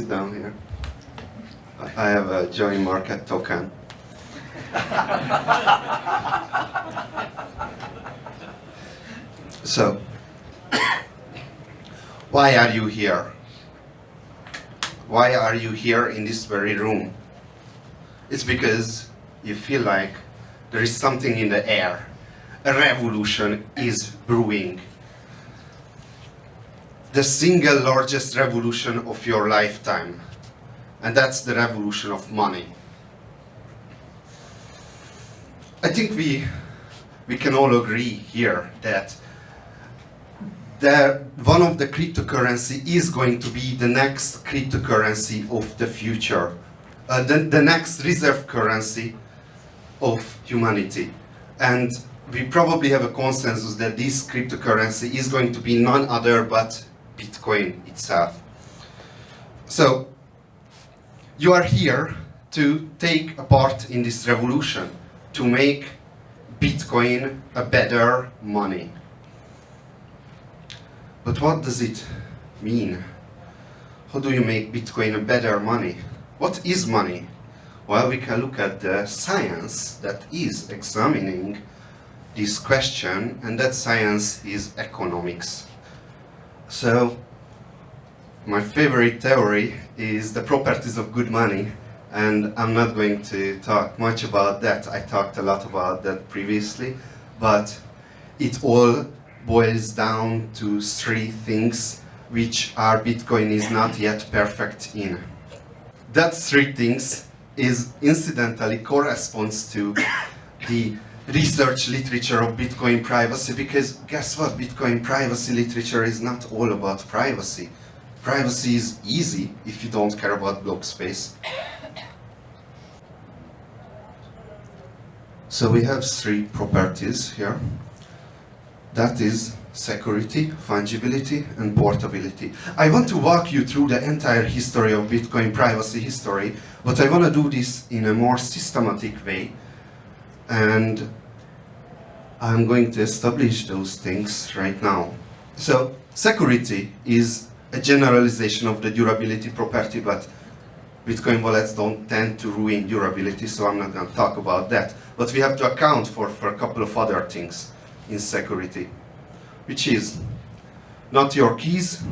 sit down here. I have a join market token. so, why are you here? Why are you here in this very room? It's because you feel like there is something in the air. A revolution is brewing. The single largest revolution of your lifetime. And that's the revolution of money. I think we, we can all agree here that that one of the cryptocurrency is going to be the next cryptocurrency of the future, uh, the, the next reserve currency of humanity. And we probably have a consensus that this cryptocurrency is going to be none other but Bitcoin itself. So, you are here to take a part in this revolution, to make Bitcoin a better money. But what does it mean? How do you make Bitcoin a better money? What is money? Well, we can look at the science that is examining this question, and that science is economics. So, my favorite theory is the properties of good money, and I'm not going to talk much about that. I talked a lot about that previously, but it all boils down to three things which our Bitcoin is not yet perfect in. That three things is incidentally corresponds to the research literature of Bitcoin privacy because guess what? Bitcoin privacy literature is not all about privacy. Privacy is easy if you don't care about block space. So we have three properties here. That is security, fungibility, and portability. I want to walk you through the entire history of Bitcoin privacy history, but I want to do this in a more systematic way. And I'm going to establish those things right now. So, security is a generalization of the durability property, but Bitcoin wallets don't tend to ruin durability, so I'm not going to talk about that. But we have to account for, for a couple of other things in security, which is not your keys,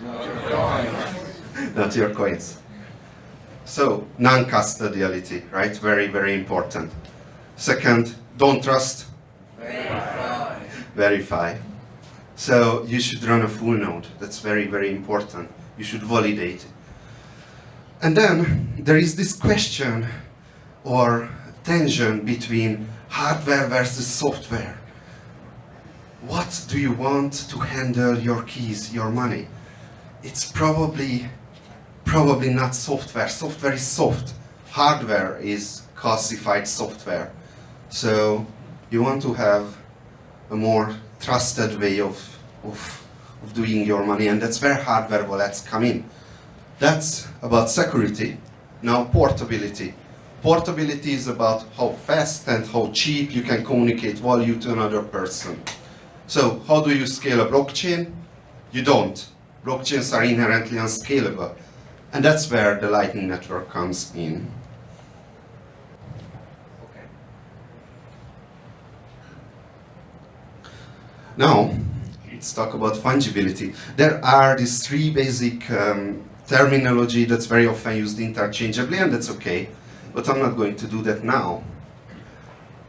not your coins. not your coins. So, non-custodiality, right? Very, very important. Second, don't trust. Verify. Verify. So, you should run a full node. That's very, very important. You should validate. And then, there is this question or tension between hardware versus software. What do you want to handle your keys, your money? It's probably, probably not software. Software is soft. Hardware is classified software. So you want to have a more trusted way of, of, of doing your money and that's where hardware wallets come in. That's about security. Now portability. Portability is about how fast and how cheap you can communicate value to another person. So how do you scale a blockchain? You don't. Blockchains are inherently unscalable. And that's where the Lightning Network comes in. Now, let's talk about fungibility. There are these three basic um, terminology that's very often used interchangeably, and that's okay, but I'm not going to do that now.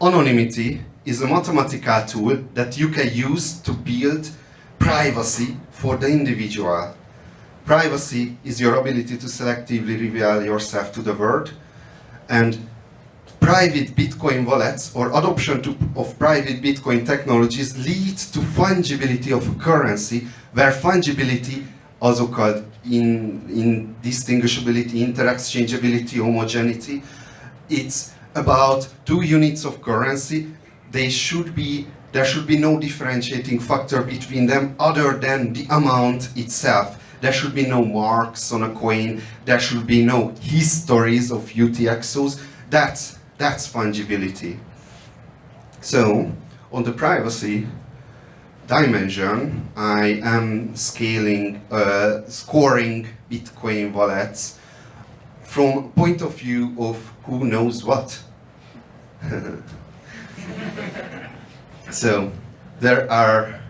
Anonymity is a mathematical tool that you can use to build privacy for the individual. Privacy is your ability to selectively reveal yourself to the world, and private Bitcoin wallets or adoption to, of private Bitcoin technologies leads to fungibility of a currency, where fungibility, also called in, indistinguishability, interexchangeability, homogeneity, it's about two units of currency. They should be, there should be no differentiating factor between them other than the amount itself. There should be no marks on a coin. There should be no histories of UTXOs. That's that's fungibility. So, on the privacy dimension, I am scaling, uh, scoring Bitcoin wallets from point of view of who knows what. so, there are,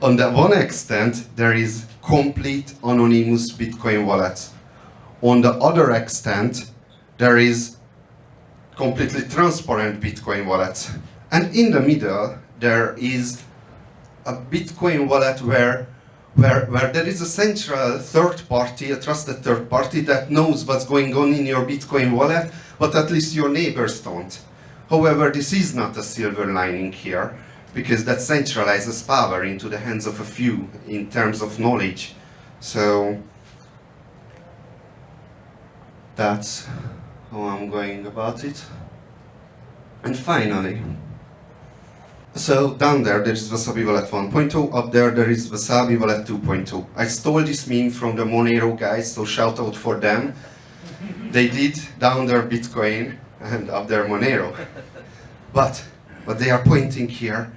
on the one extent, there is complete anonymous Bitcoin wallets. On the other extent, there is completely transparent Bitcoin wallets. And in the middle, there is a Bitcoin wallet where, where, where there is a central third party, a trusted third party that knows what's going on in your Bitcoin wallet, but at least your neighbors don't. However, this is not a silver lining here, because that centralizes power into the hands of a few in terms of knowledge. So that's how I'm going about it. And finally, so down there, there is Wasabi Wallet 1.0, up there, there is Wasabi Wallet 2.0. I stole this meme from the Monero guys, so shout out for them. They did down there Bitcoin and up there Monero. But what they are pointing here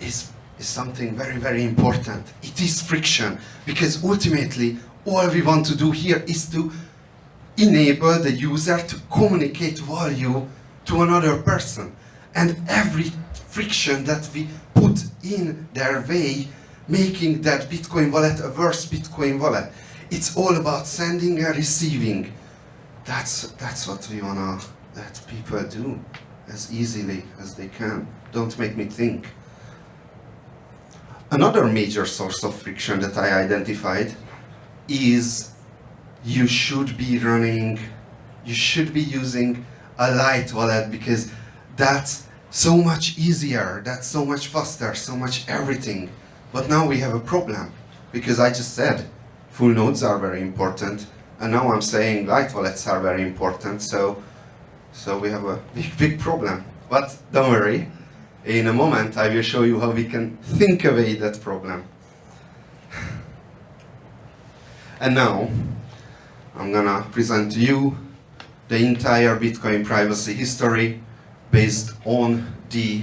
is, is something very, very important. It is friction, because ultimately, all we want to do here is to enable the user to communicate value to another person. And every friction that we put in their way, making that Bitcoin wallet a worse Bitcoin wallet. It's all about sending and receiving. That's, that's what we wanna let people do as easily as they can. Don't make me think. Another major source of friction that I identified is you should be running, you should be using a light wallet because that's so much easier, that's so much faster, so much everything. But now we have a problem because I just said full nodes are very important and now I'm saying light wallets are very important so so we have a big big problem. But don't worry, in a moment I will show you how we can think away that problem. And now I'm gonna present to you the entire Bitcoin privacy history based on the,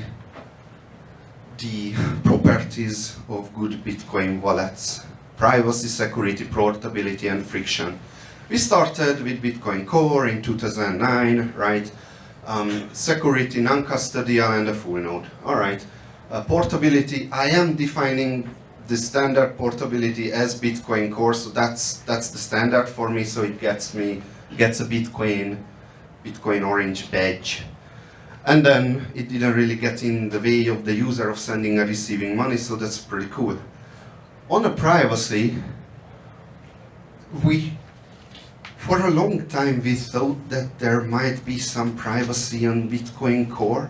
the properties of good Bitcoin wallets. Privacy, security, portability and friction. We started with Bitcoin Core in 2009, right? Um, security, non-custodial and a full node. All right. Uh, portability, I am defining the standard portability as Bitcoin Core, so that's that's the standard for me. So it gets me gets a Bitcoin Bitcoin Orange badge, and then it didn't really get in the way of the user of sending and receiving money. So that's pretty cool. On the privacy, we for a long time we thought that there might be some privacy on Bitcoin Core,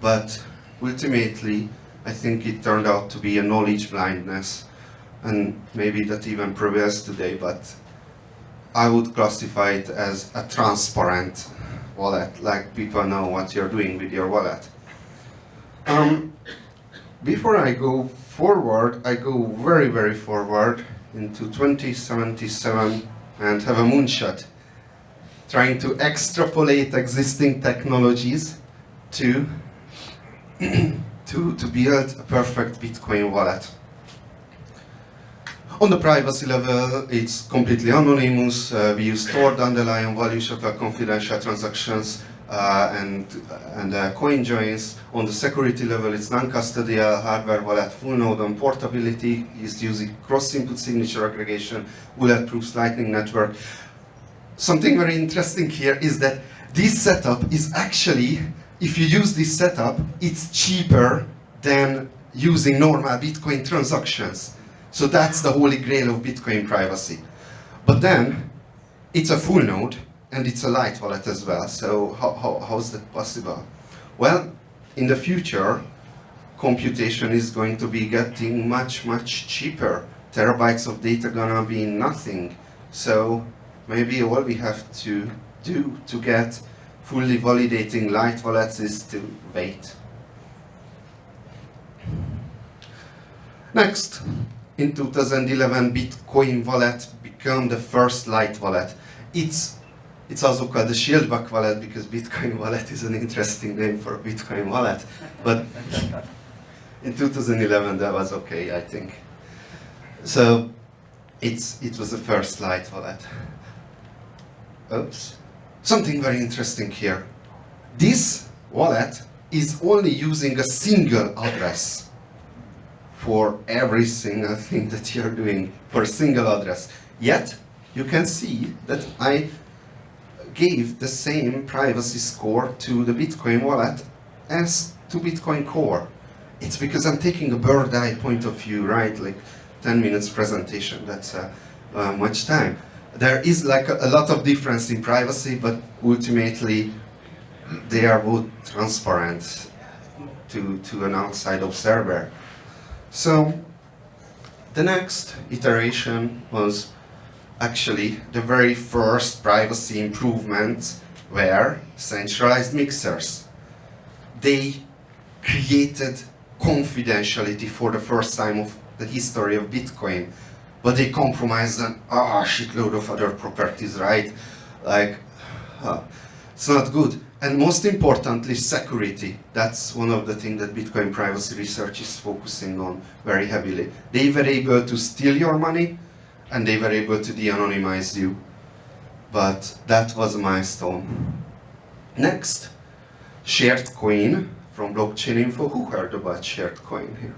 but ultimately I think it turned out to be a knowledge blindness and maybe that even prevails today, but I would classify it as a transparent wallet, like people know what you're doing with your wallet. Um, before I go forward, I go very, very forward into 2077 and have a moonshot, trying to extrapolate existing technologies to to, to build a perfect Bitcoin wallet. On the privacy level, it's completely anonymous. Uh, we use stored underlying values of our confidential transactions and, and uh, coin joins. On the security level, it's non-custodial hardware wallet, full node on portability is using cross-input signature aggregation, bulletproof lightning network. Something very interesting here is that this setup is actually if you use this setup, it's cheaper than using normal Bitcoin transactions. So that's the holy grail of Bitcoin privacy. But then, it's a full node, and it's a light wallet as well. So how, how, how's that possible? Well, in the future, computation is going to be getting much, much cheaper. Terabytes of data gonna be nothing. So maybe all we have to do to get fully validating light wallets is to wait. Next, in 2011, Bitcoin wallet became the first light wallet. It's it's also called the Schildbach wallet because Bitcoin wallet is an interesting name for a Bitcoin wallet. But in 2011 that was okay, I think. So it's, it was the first light wallet. Oops. Something very interesting here. This wallet is only using a single address for every single thing that you're doing for a single address. Yet, you can see that I gave the same privacy score to the Bitcoin wallet as to Bitcoin Core. It's because I'm taking a bird eye point of view, right? Like 10 minutes presentation, that's uh, uh, much time. There is like a, a lot of difference in privacy, but ultimately they are both transparent to, to an outside observer. So the next iteration was actually the very first privacy improvements were centralized mixers. They created confidentiality for the first time of the history of Bitcoin, but they compromised on ah, shitload of other properties, right? Like, uh, it's not good. And most importantly, security. That's one of the things that Bitcoin privacy research is focusing on very heavily. They were able to steal your money and they were able to de-anonymize you. But that was a milestone. Next, shared coin from blockchain info. Who heard about shared coin here?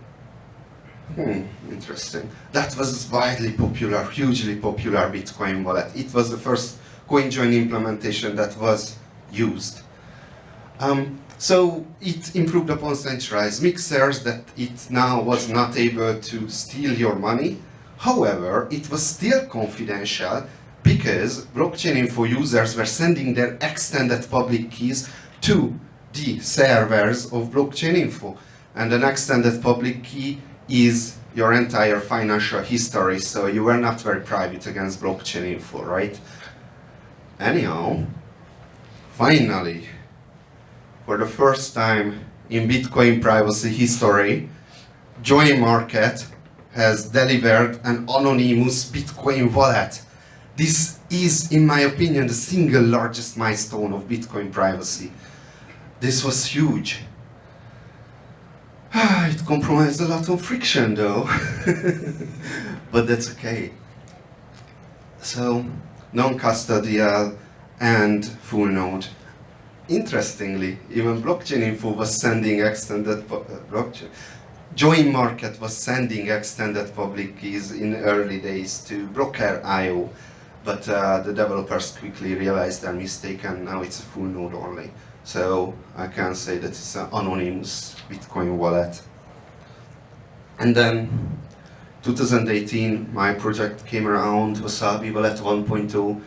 Hmm, interesting. That was widely popular, hugely popular Bitcoin wallet. It was the first CoinJoin implementation that was used. Um, so it improved upon centralized mixers that it now was not able to steal your money. However, it was still confidential because blockchain info users were sending their extended public keys to the servers of blockchain info. And an extended public key is your entire financial history, so you were not very private against blockchain info, right? Anyhow, finally, for the first time in Bitcoin privacy history, Join Market has delivered an anonymous Bitcoin wallet. This is, in my opinion, the single largest milestone of Bitcoin privacy. This was huge. it compromised a lot of friction though, but that's okay. So, non-custodial and full node interestingly, even blockchain info was sending extended uh, blockchain. Join Market was sending extended public keys in early days to Blockr.io, but uh, the developers quickly realized their mistake and now it's a full node only. So I can say that it's an anonymous Bitcoin wallet. And then 2018, my project came around, Wasabi Wallet 1.0.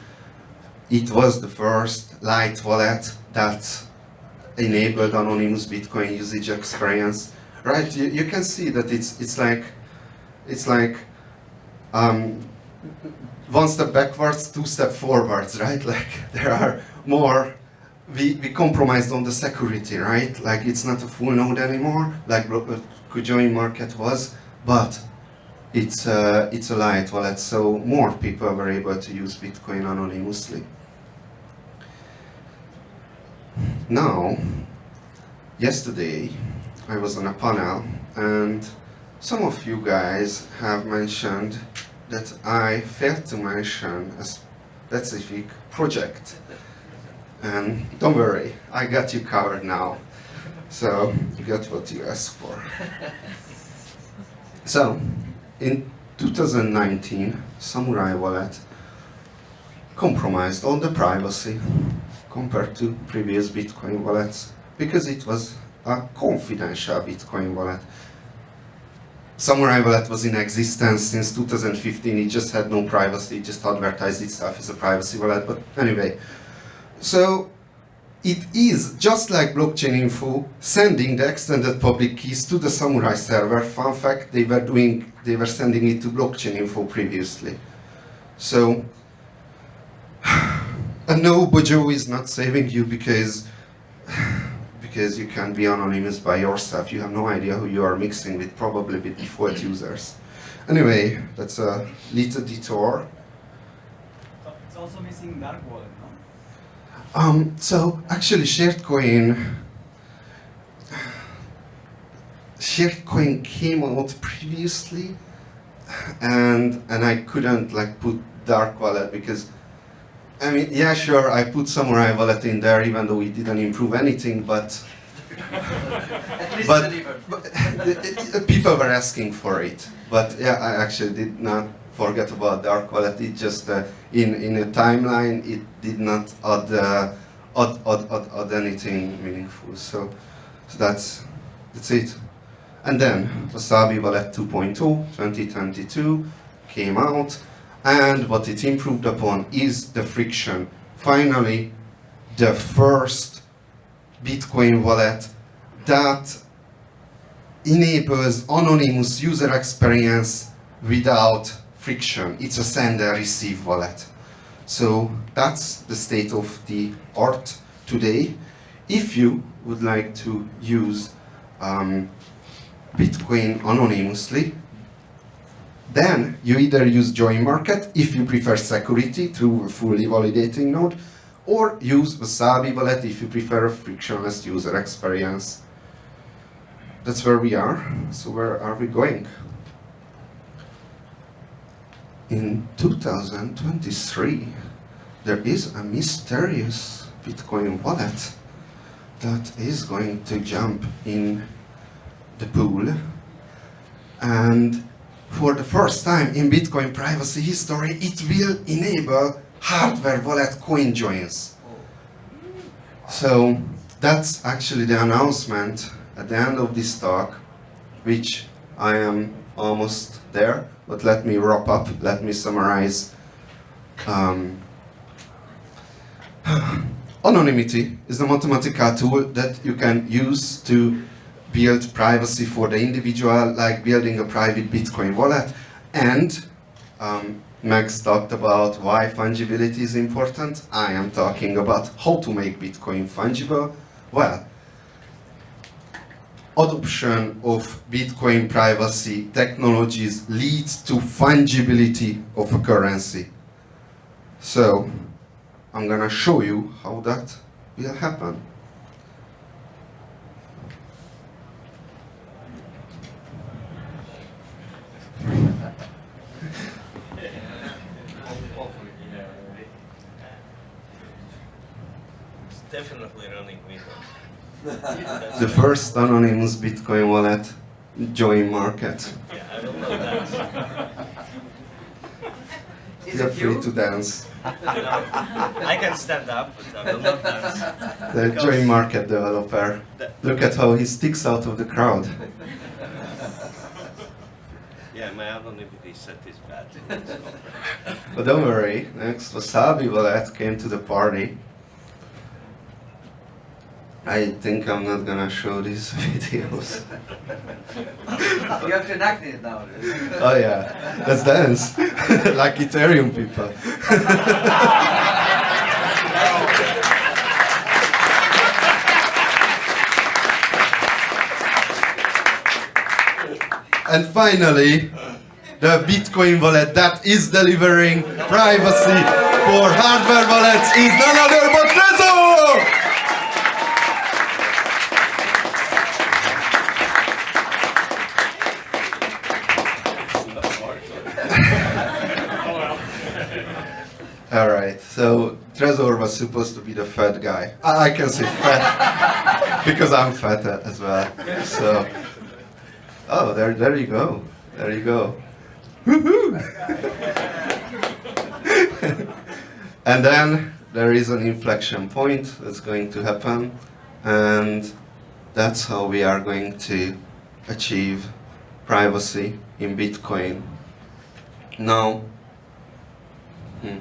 It was the first light wallet that enabled anonymous Bitcoin usage experience, right? You, you can see that it's it's like it's like um, one step backwards, two step forwards, right? Like there are more. We, we compromised on the security, right? Like it's not a full node anymore, like Join Market was, but it's uh, it's a light wallet, so more people were able to use Bitcoin anonymously. Now, yesterday I was on a panel and some of you guys have mentioned that I failed to mention a specific project. And don't worry, I got you covered now. So you got what you asked for. So, in 2019, Samurai Wallet compromised on the privacy compared to previous Bitcoin wallets because it was a confidential Bitcoin wallet. Samurai Wallet was in existence since 2015, it just had no privacy, it just advertised itself as a privacy wallet, but anyway. So, it is, just like blockchain info, sending the extended public keys to the Samurai server. Fun fact, they were doing, they were sending it to blockchain info previously. So, and no, Dojo is not saving you because because you can't be anonymous by yourself. You have no idea who you are mixing with, probably with default users. Anyway, that's a little detour. It's also missing dark wallet, no? Um, so actually, shared coin, shared coin came out previously, and and I couldn't like put dark wallet because, I mean, yeah, sure, I put samurai wallet in there even though it didn't improve anything, but But- but it- it- people were asking for it. But yeah, I actually did not forget about dark wallet. It just uh, in in a timeline, it did not add uh, add, add, add, add anything meaningful. So, so that's that's it. And then Wasabi Wallet 2.0 2022 came out, and what it improved upon is the friction. Finally, the first Bitcoin wallet that enables anonymous user experience without friction. It's a send and receive wallet. So that's the state of the art today. If you would like to use um, Bitcoin anonymously, then you either use Join Market if you prefer security through a fully validating node, or use Wasabi Wallet if you prefer a frictionless user experience. That's where we are. So where are we going? In 2023, there is a mysterious Bitcoin wallet that is going to jump in the pool. And for the first time in Bitcoin privacy history, it will enable hardware wallet coin joins. So that's actually the announcement at the end of this talk, which I am almost there, but let me wrap up, let me summarize. Um, anonymity is the mathematical tool that you can use to build privacy for the individual, like building a private Bitcoin wallet. And um, Max talked about why fungibility is important. I am talking about how to make Bitcoin fungible. Well, adoption of Bitcoin privacy technologies leads to fungibility of a currency. So, I'm gonna show you how that will happen. It's definitely running Windows. The first anonymous Bitcoin wallet, Join Market. Yeah, I will know that. Is Feel it free you? to dance. I can stand up, but I will not dance. The Because- Join Market developer. Look at how he sticks out of the crowd. Yeah, my anonymity set is bad. But don't worry, next Wasabi Wallet came to the party. I think I'm not gonna show these videos. You have to enact it now. Oh yeah, let's dance. like Ethereum people. and finally, the Bitcoin wallet that is delivering privacy for hardware wallets is none other but Trezor! Was supposed to be the fat guy. I can say fat because I'm fat as well. So, oh, there, there you go, there you go. And then there is an inflection point that's going to happen, and that's how we are going to achieve privacy in Bitcoin. Now, hmm.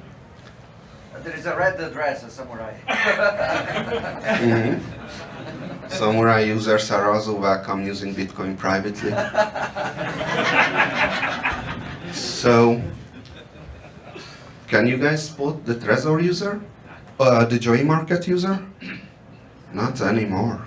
There is a red dress, a samurai. Mhm. Samurai users are also welcome using Bitcoin privately. so, can you guys spot the Trezor user? Uh, the Join Market user? Not anymore.